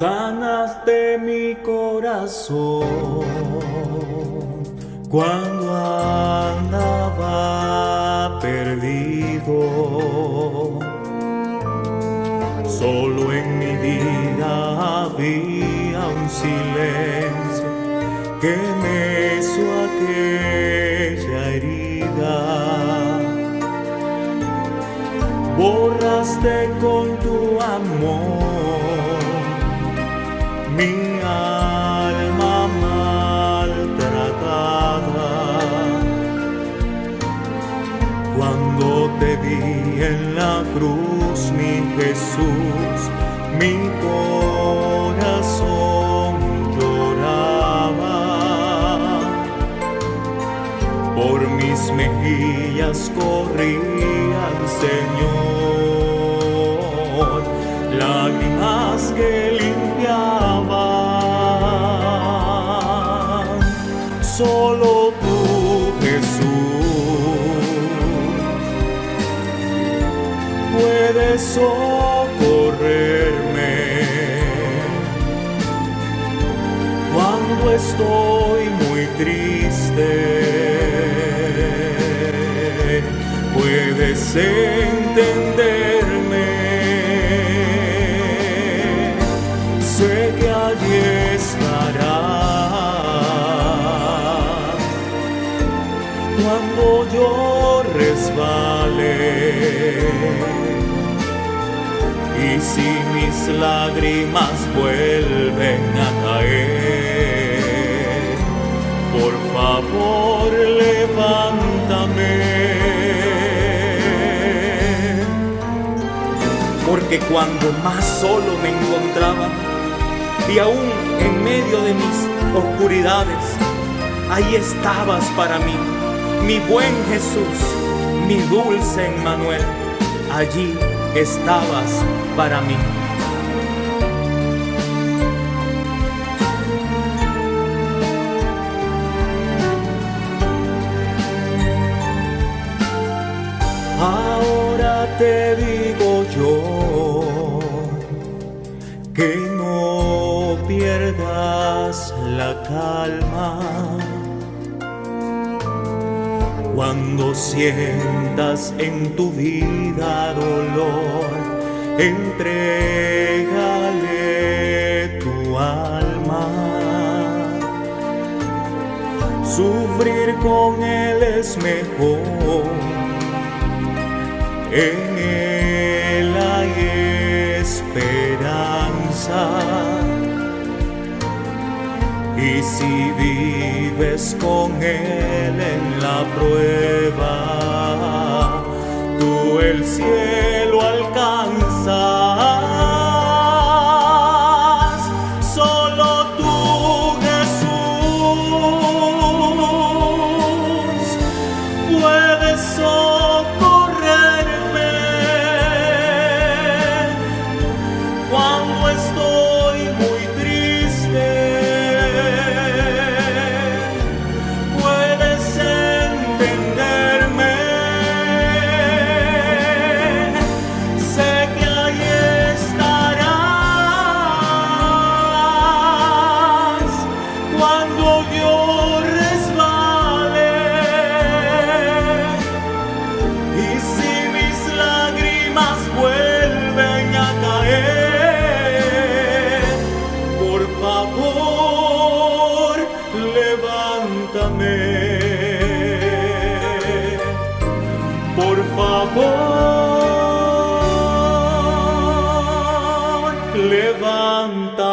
de mi corazón cuando andaba perdido. Solo en mi vida había un silencio que me hizo aquella herida. Borraste con tu amor mi alma maltratada. Cuando te vi en la cruz, mi Jesús, mi corazón lloraba. Por mis mejillas corrían, Señor, lágrimas que limpiaban. Solo tú, Jesús, puedes socorrerme cuando estoy muy triste. Puedes entenderme. Cuando yo resbale. Y si mis lágrimas vuelven a caer, por favor levántame. Porque cuando más solo me encontraba, y aún en medio de mis oscuridades, ahí estabas para mí, mi buen Jesús, mi dulce Emmanuel, allí estabas para mí. Ahora te digo yo que no pierdas la calma cuando sientas en tu vida dolor, entrégale tu alma. Sufrir con él es mejor. En él hay esperanza. Y si vives con Él la prueba, tú el cielo ayúdame, por favor, levanta.